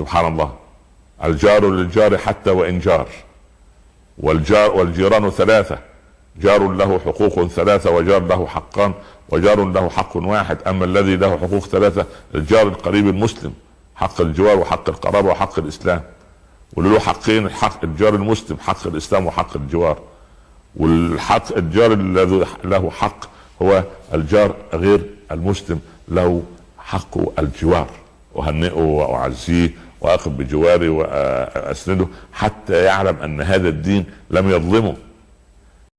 سبحان الله. الجار للجار حتى وإن جار. والجار والجيران ثلاثة. جار له حقوق ثلاثة وجار له حقان وجار له حق واحد. أما الذي له حقوق ثلاثة الجار القريب المسلم حق الجوار وحق القرابة وحق الإسلام. وله حقين الحق الجار المسلم حق الإسلام وحق الجوار. والحق الجار الذي له حق هو الجار غير المسلم له حق الجوار. أهنئه وأعزيه واقف بجواره واسنده حتى يعلم أن هذا الدين لم يظلمه.